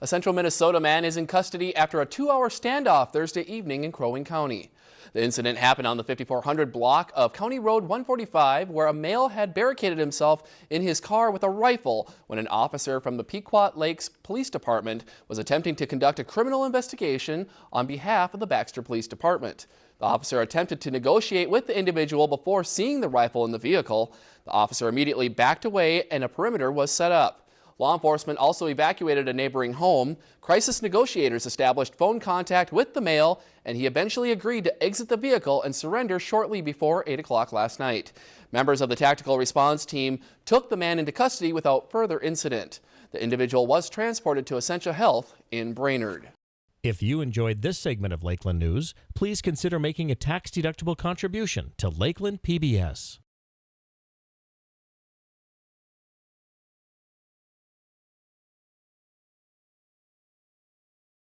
A central Minnesota man is in custody after a two-hour standoff Thursday evening in Crow Wing County. The incident happened on the 5400 block of County Road 145 where a male had barricaded himself in his car with a rifle when an officer from the Pequot Lakes Police Department was attempting to conduct a criminal investigation on behalf of the Baxter Police Department. The officer attempted to negotiate with the individual before seeing the rifle in the vehicle. The officer immediately backed away and a perimeter was set up. Law enforcement also evacuated a neighboring home. Crisis negotiators established phone contact with the male, and he eventually agreed to exit the vehicle and surrender shortly before 8 o'clock last night. Members of the tactical response team took the man into custody without further incident. The individual was transported to Essentia Health in Brainerd. If you enjoyed this segment of Lakeland News, please consider making a tax-deductible contribution to Lakeland PBS.